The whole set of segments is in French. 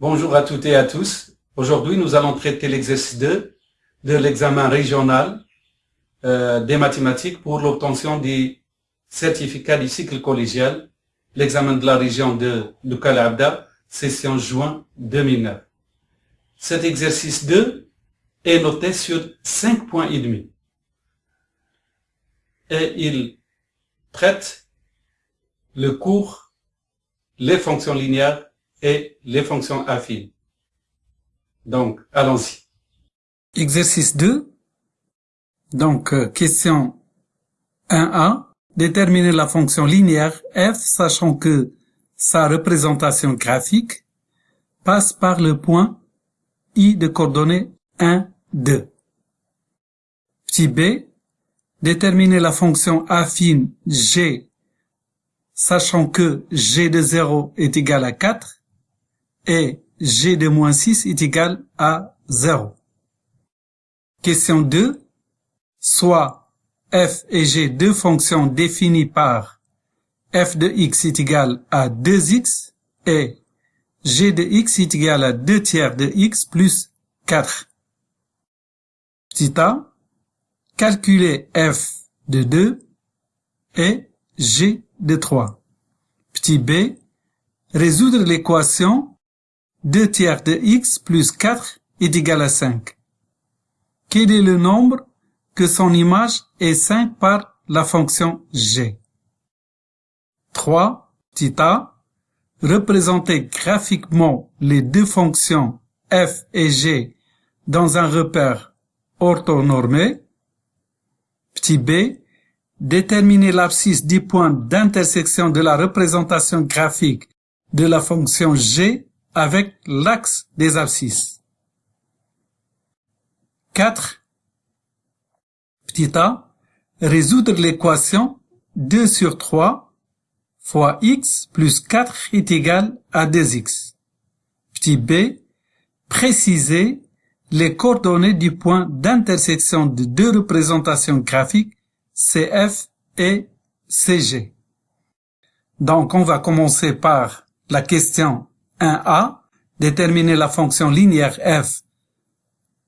Bonjour à toutes et à tous. Aujourd'hui, nous allons traiter l'exercice 2 de l'examen régional euh, des mathématiques pour l'obtention du certificat du cycle collégial, l'examen de la région de Lucas session juin 2009. Cet exercice 2 est noté sur 5 points et demi. Et il traite le cours, les fonctions linéaires et les fonctions affines. Donc, allons-y. Exercice 2. Donc, euh, question 1a. Déterminer la fonction linéaire f sachant que sa représentation graphique passe par le point i de coordonnées 1, 2. Petit b. Déterminer la fonction affine g sachant que g de 0 est égal à 4 et g de moins 6 est égal à 0. Question 2. Soit f et g deux fonctions définies par f de x est égal à 2x et g de x est égal à 2 tiers de x plus 4. Petit a. Calculer f de 2 et g de 3. Petit b. Résoudre l'équation 2 tiers de x plus 4 est égal à 5. Quel est le nombre que son image est 5 par la fonction g? 3. Petit a. Représenter graphiquement les deux fonctions f et g dans un repère orthonormé. Petit b. Déterminer l'abscisse du point d'intersection de la représentation graphique de la fonction g avec l'axe des abscisses. 4. Petit a. Résoudre l'équation 2 sur 3 fois x plus 4 est égal à 2x. Petit b. Préciser les coordonnées du point d'intersection de deux représentations graphiques CF et CG. Donc on va commencer par la question 1a, déterminer la fonction linéaire f,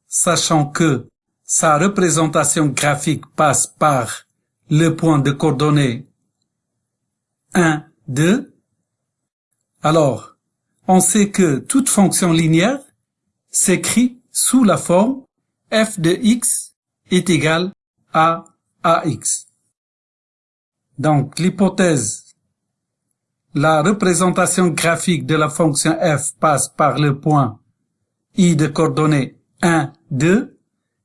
sachant que sa représentation graphique passe par le point de coordonnées 1, 2. Alors, on sait que toute fonction linéaire s'écrit sous la forme f de x est égal à ax. Donc, l'hypothèse la représentation graphique de la fonction f passe par le point i de coordonnées 1, 2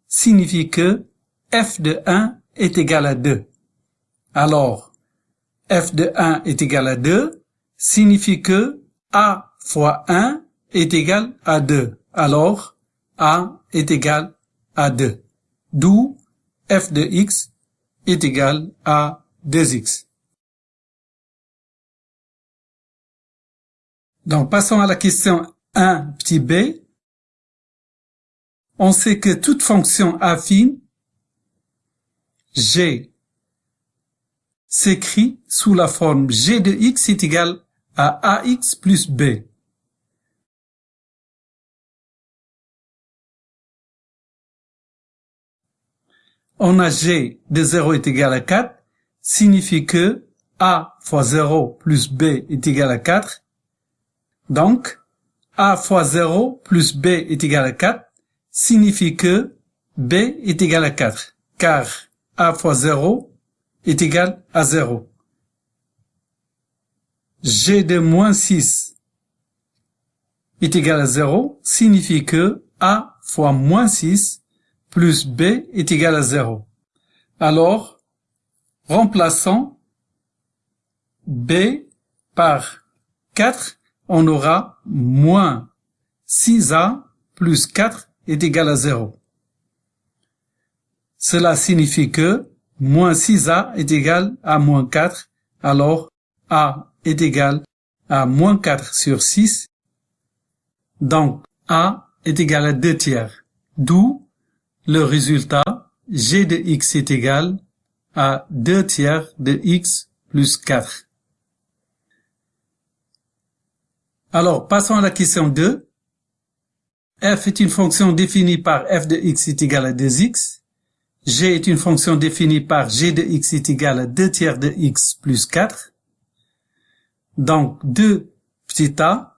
signifie que f de 1 est égal à 2. Alors, f de 1 est égal à 2 signifie que a fois 1 est égal à 2. Alors, a est égal à 2. D'où f de x est égal à 2x. Donc, passons à la question 1 petit b. On sait que toute fonction affine g s'écrit sous la forme g de x est égal à ax plus b. On a g de 0 est égal à 4, signifie que a fois 0 plus b est égal à 4 donc, a fois 0 plus b est égal à 4 signifie que b est égal à 4, car a fois 0 est égal à 0. g de moins 6 est égal à 0 signifie que a fois moins 6 plus b est égal à 0. Alors, remplaçons b par 4 on aura moins 6a plus 4 est égal à 0. Cela signifie que moins 6a est égal à moins 4, alors a est égal à moins 4 sur 6. Donc a est égal à 2 tiers, d'où le résultat g de x est égal à 2 tiers de x plus 4. Alors, passons à la question 2. f est une fonction définie par f de x est égal à 2x. g est une fonction définie par g de x est égal à 2 tiers de x plus 4. Donc 2 petit a,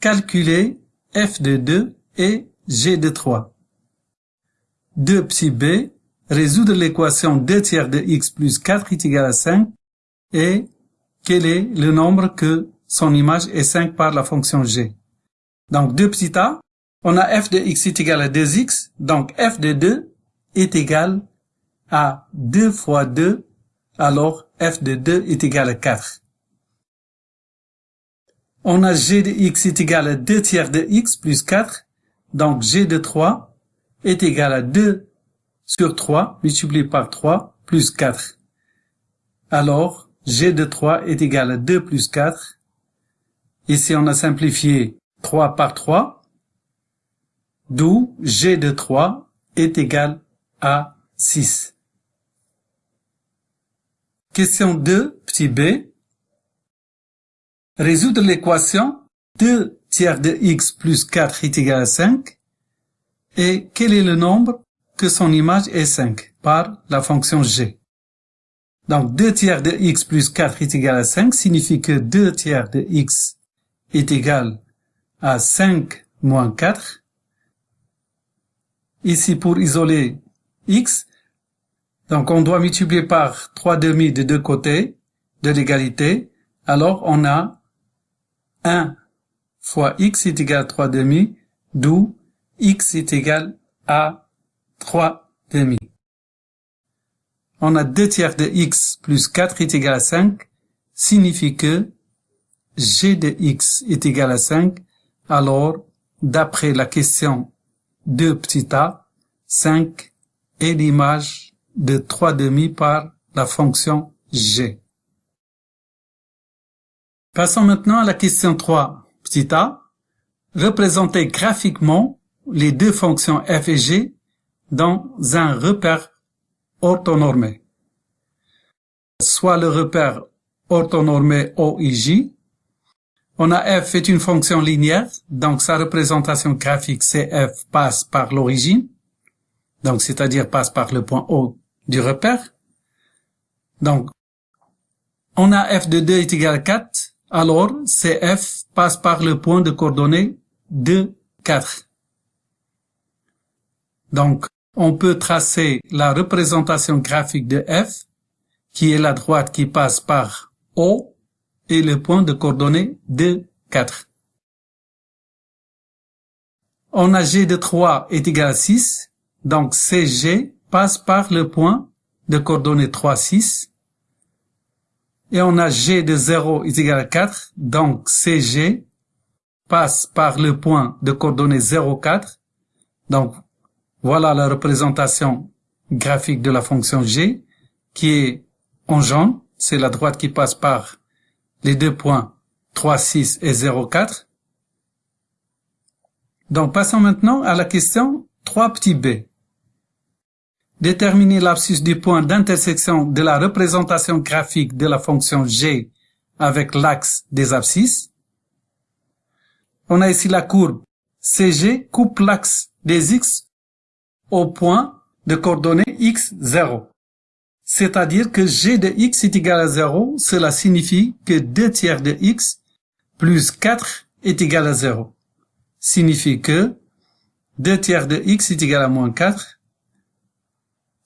calculer f de 2 et g de 3. 2 petit b, résoudre l'équation 2 tiers de x plus 4 est égal à 5 et quel est le nombre que son image est 5 par la fonction g. Donc 2 petit a, on a f de x est égal à 2x, donc f de 2 est égal à 2 fois 2, alors f de 2 est égal à 4. On a g de x est égal à 2 tiers de x plus 4, donc g de 3 est égal à 2 sur 3 multiplié par 3 plus 4. Alors, g de 3 est égal à 2 plus 4. Ici, on a simplifié 3 par 3, d'où g de 3 est égal à 6. Question 2, petit b. Résoudre l'équation 2 tiers de x plus 4 est égal à 5 et quel est le nombre que son image est 5 par la fonction g? Donc 2 tiers de x plus 4 est égal à 5 signifie que 2 tiers de x est égal à 5 moins 4. Ici pour isoler x, donc on doit multiplier par 3 demi de deux côtés de l'égalité. Alors on a 1 fois x est égal à 3 demi, d'où x est égal à 3 demi. On a 2 tiers de x plus 4 est égal à 5, signifie que g de x est égal à 5, alors d'après la question de petit a, 5 est l'image de 3 demi par la fonction g. Passons maintenant à la question 3, petit a. Représenter graphiquement les deux fonctions f et g dans un repère orthonormé. Soit le repère orthonormé OIJ. On a f est une fonction linéaire, donc sa représentation graphique CF passe par l'origine, donc c'est-à-dire passe par le point O du repère. Donc, on a f de 2 est égal à 4, alors CF passe par le point de coordonnées 2, 4. Donc, on peut tracer la représentation graphique de f, qui est la droite qui passe par O, et le point de coordonnées 2, 4. On a g de 3 est égal à 6, donc CG passe par le point de coordonnées 3, 6. Et on a g de 0 est égal à 4, donc CG passe par le point de coordonnées 0, 4. Donc voilà la représentation graphique de la fonction g qui est en jaune, c'est la droite qui passe par les deux points 3, 6 et 0, 4. Donc passons maintenant à la question 3 petit b. Déterminer l'abscisse du point d'intersection de la représentation graphique de la fonction g avec l'axe des abscisses. On a ici la courbe CG coupe l'axe des x au point de coordonnées x0. C'est-à-dire que g de x est égal à 0, cela signifie que 2 tiers de x plus 4 est égal à 0. Signifie que 2 tiers de x est égal à moins 4,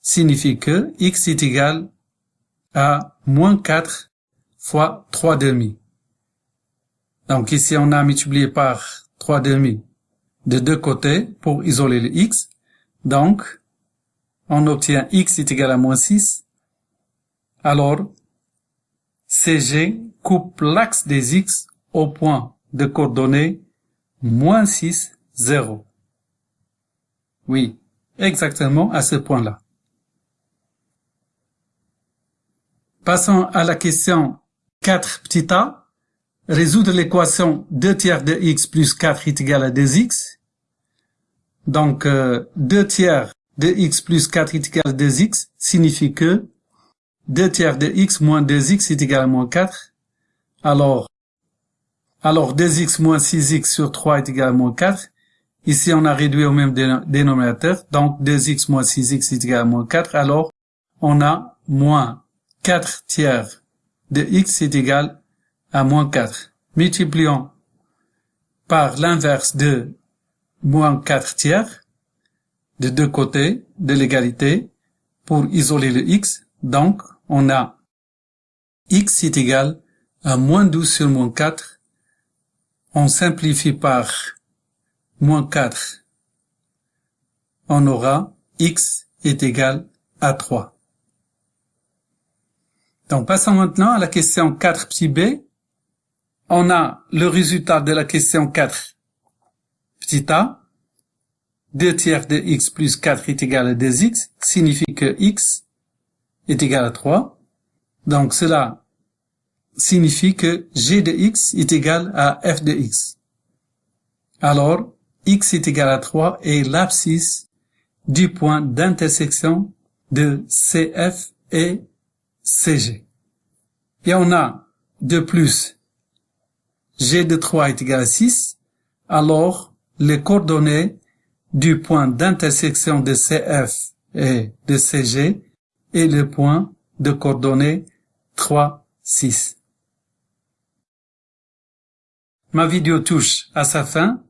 signifie que x est égal à moins 4 fois 3 demi. Donc ici on a multiplié par 3 demi de deux côtés pour isoler le x. Donc, on obtient x est égal à moins 6 alors, CG coupe l'axe des X au point de coordonnées moins 6, 0. Oui, exactement à ce point-là. Passons à la question 4 petit a. Résoudre l'équation 2 tiers de x plus 4 est égal à 2x. Donc, 2 euh, tiers de x plus 4 est égal à 2x signifie que 2 tiers de x moins 2x est égal à moins 4. Alors, alors 2x moins 6x sur 3 est égal à moins 4. Ici, on a réduit au même dénominateur, donc 2x moins 6x est égal à moins 4. Alors, on a moins 4 tiers de x est égal à moins 4. Multiplions par l'inverse de moins 4 tiers de deux côtés de l'égalité pour isoler le x. Donc, on a x est égal à moins 12 sur moins 4. On simplifie par moins 4, on aura x est égal à 3. Donc passons maintenant à la question 4 petit b. On a le résultat de la question 4 petit a. 2 tiers de x plus 4 est égal à 2x signifie que x est égal à 3. Donc cela signifie que g de x est égal à f de x. Alors, x est égal à 3 est l'abscisse du point d'intersection de CF et CG. Et on a de plus G de 3 est égal à 6, alors les coordonnées du point d'intersection de CF et de CG est le point de coordonnées 3, 6. Ma vidéo touche à sa fin.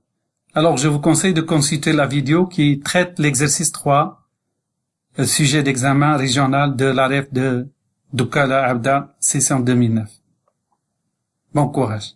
Alors, je vous conseille de consulter la vidéo qui traite l'exercice 3, le sujet d'examen régional de l'AREF de Dukala Abda, session 2009. Bon courage.